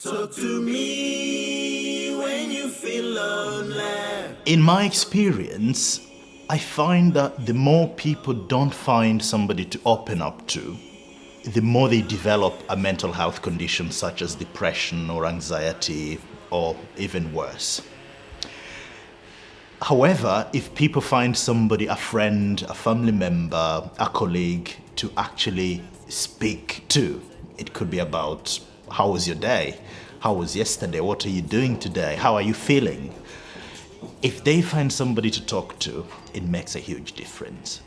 Talk to me when you feel lonely. In my experience, I find that the more people don't find somebody to open up to, the more they develop a mental health condition such as depression or anxiety or even worse. However, if people find somebody, a friend, a family member, a colleague to actually speak to, it could be about how was your day? How was yesterday? What are you doing today? How are you feeling? If they find somebody to talk to, it makes a huge difference.